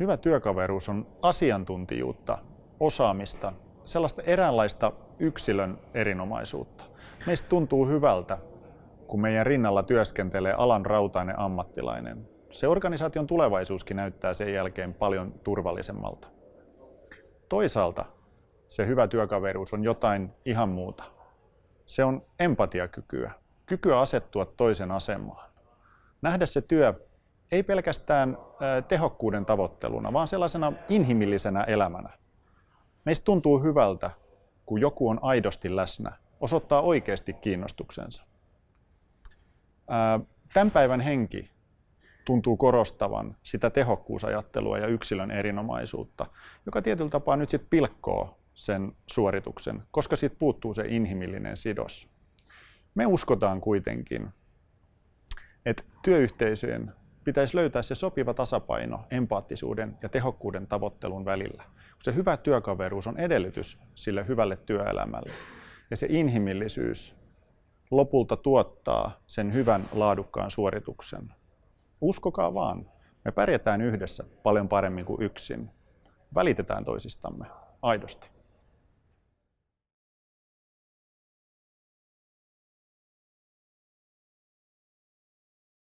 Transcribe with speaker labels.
Speaker 1: Hyvä työkaveruus on asiantuntijuutta, osaamista, sellaista eräänlaista yksilön erinomaisuutta. Meistä tuntuu hyvältä, kun meidän rinnalla työskentelee alan rautainen ammattilainen. Se organisaation tulevaisuuskin näyttää sen jälkeen paljon turvallisemmalta. Toisaalta se hyvä työkaveruus on jotain ihan muuta. Se on empatiakykyä, kykyä asettua toisen asemaan. Nähdä se työ ei pelkästään tehokkuuden tavoitteluna, vaan sellaisena inhimillisenä elämänä. Meistä tuntuu hyvältä, kun joku on aidosti läsnä, osoittaa oikeasti kiinnostuksensa. Tämän päivän henki tuntuu korostavan sitä tehokkuusajattelua ja yksilön erinomaisuutta, joka tietyllä tapaa nyt sitten pilkkoo sen suorituksen, koska siitä puuttuu se inhimillinen sidos. Me uskotaan kuitenkin, että työyhteisöjen pitäisi löytää se sopiva tasapaino empaattisuuden ja tehokkuuden tavoittelun välillä. Se hyvä työkaveruus on edellytys sille hyvälle työelämälle. Ja se inhimillisyys lopulta tuottaa sen hyvän laadukkaan suorituksen. Uskokaa vaan, me pärjätään yhdessä paljon paremmin kuin yksin. Välitetään toisistamme aidosti.